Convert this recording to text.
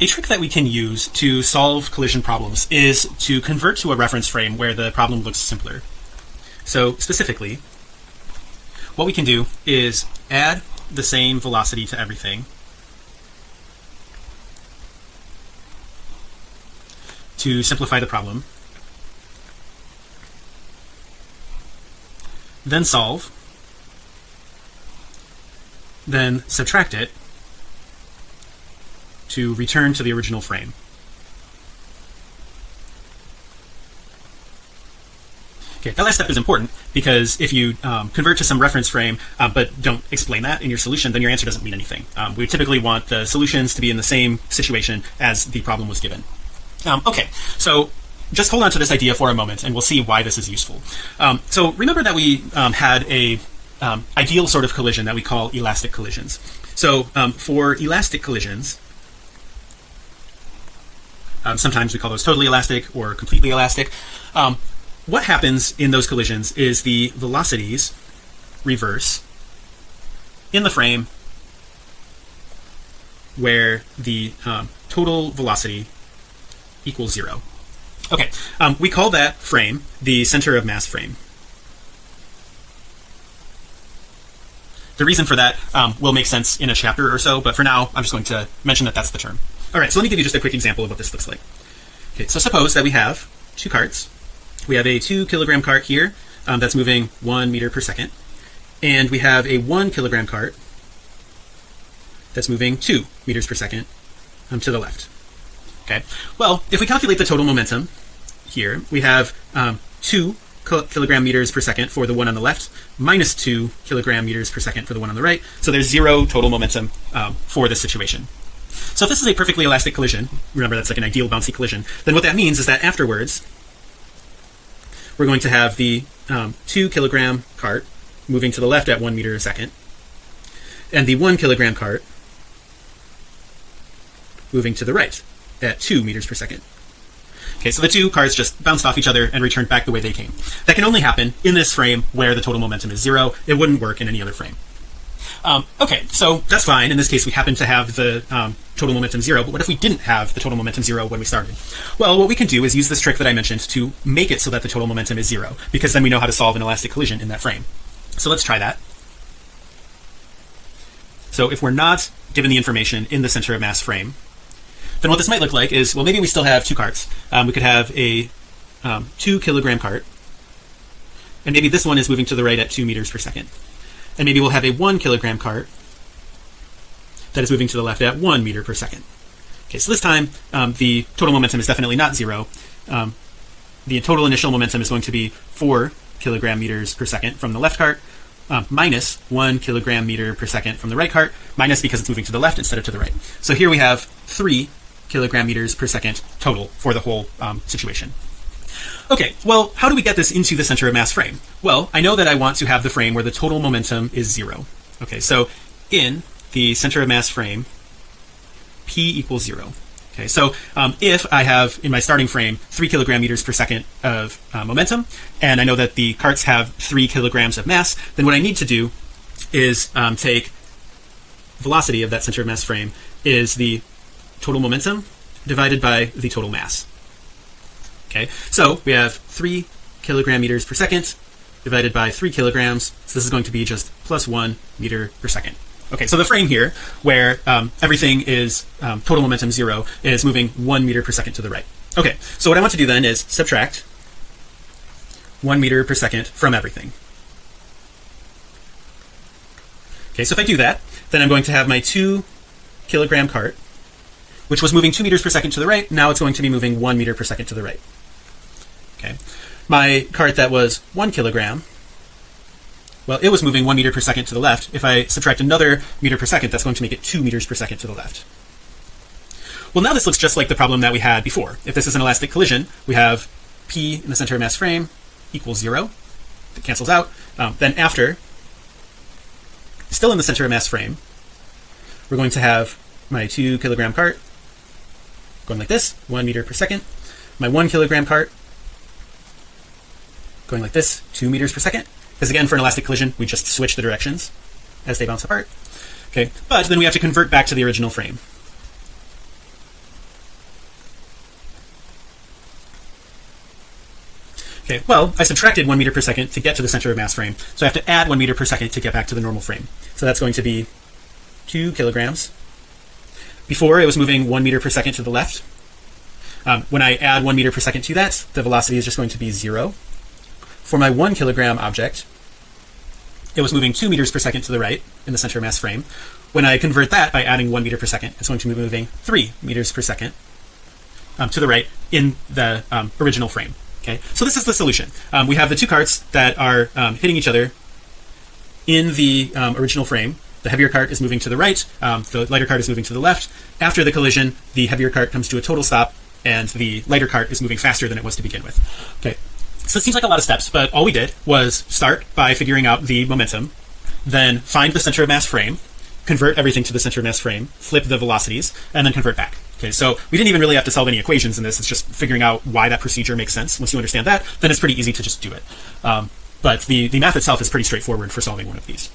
a trick that we can use to solve collision problems is to convert to a reference frame where the problem looks simpler. So specifically what we can do is add the same velocity to everything to simplify the problem then solve then subtract it to return to the original frame. Okay, that last step is important because if you um, convert to some reference frame uh, but don't explain that in your solution then your answer doesn't mean anything. Um, we typically want the solutions to be in the same situation as the problem was given. Um, okay so just hold on to this idea for a moment and we'll see why this is useful. Um, so remember that we um, had a um, ideal sort of collision that we call elastic collisions. So for elastic collisions sometimes we call those totally elastic or completely elastic. Um, what happens in those collisions is the velocities reverse in the frame where the um, total velocity equals zero. Okay um, we call that frame the center of mass frame. The reason for that um, will make sense in a chapter or so but for now I'm just going to mention that that's the term all right so let me give you just a quick example of what this looks like. Okay so suppose that we have two carts. We have a two kilogram cart here um, that's moving one meter per second. And we have a one kilogram cart that's moving two meters per second um, to the left. Okay well if we calculate the total momentum here we have um, two kilogram meters per second for the one on the left minus two kilogram meters per second for the one on the right. So there's zero total momentum um, for this situation so if this is a perfectly elastic collision remember that's like an ideal bouncy collision then what that means is that afterwards we're going to have the um, two kilogram cart moving to the left at one meter a second and the one kilogram cart moving to the right at two meters per second. Okay so the two carts just bounced off each other and returned back the way they came. That can only happen in this frame where the total momentum is zero. It wouldn't work in any other frame um, okay so that's fine. In this case we happen to have the um, total momentum zero but what if we didn't have the total momentum zero when we started? Well what we can do is use this trick that I mentioned to make it so that the total momentum is zero because then we know how to solve an elastic collision in that frame. So let's try that. So if we're not given the information in the center of mass frame then what this might look like is well maybe we still have two carts. Um, we could have a um, two kilogram cart and maybe this one is moving to the right at two meters per second and maybe we'll have a one kilogram cart that is moving to the left at one meter per second. Okay so this time um, the total momentum is definitely not zero. Um, the total initial momentum is going to be four kilogram meters per second from the left cart um, minus one kilogram meter per second from the right cart minus because it's moving to the left instead of to the right. So here we have three kilogram meters per second total for the whole um, situation okay well how do we get this into the center of mass frame? Well I know that I want to have the frame where the total momentum is zero. Okay so in the center of mass frame p equals zero. Okay so um, if I have in my starting frame three kilogram meters per second of uh, momentum and I know that the carts have three kilograms of mass then what I need to do is um, take velocity of that center of mass frame is the total momentum divided by the total mass okay so we have three kilogram meters per second divided by three kilograms. So this is going to be just plus one meter per second. Okay so the frame here where um, everything is um, total momentum zero is moving one meter per second to the right. Okay so what I want to do then is subtract one meter per second from everything. Okay so if I do that then I'm going to have my two kilogram cart which was moving two meters per second to the right. Now it's going to be moving one meter per second to the right okay. My cart that was one kilogram well it was moving one meter per second to the left. If I subtract another meter per second that's going to make it two meters per second to the left. Well now this looks just like the problem that we had before. If this is an elastic collision we have p in the center of mass frame equals zero. It cancels out. Um, then after still in the center of mass frame we're going to have my two kilogram cart going like this one meter per second. My one kilogram cart going like this two meters per second. Because again for an elastic collision. We just switch the directions as they bounce apart. Okay but then we have to convert back to the original frame. Okay well I subtracted one meter per second to get to the center of mass frame. So I have to add one meter per second to get back to the normal frame. So that's going to be two kilograms. Before it was moving one meter per second to the left. Um, when I add one meter per second to that the velocity is just going to be zero for my one kilogram object it was moving two meters per second to the right in the center of mass frame. When I convert that by adding one meter per second it's going to be moving three meters per second um, to the right in the um, original frame okay? So this is the solution. Um, we have the two carts that are um, hitting each other in the um, original frame. The heavier cart is moving to the right um, the lighter cart is moving to the left. After the collision the heavier cart comes to a total stop and the lighter cart is moving faster than it was to begin with okay so it seems like a lot of steps but all we did was start by figuring out the momentum then find the center of mass frame convert everything to the center of mass frame flip the velocities and then convert back. Okay so we didn't even really have to solve any equations in this. It's just figuring out why that procedure makes sense. Once you understand that then it's pretty easy to just do it. Um, but the the math itself is pretty straightforward for solving one of these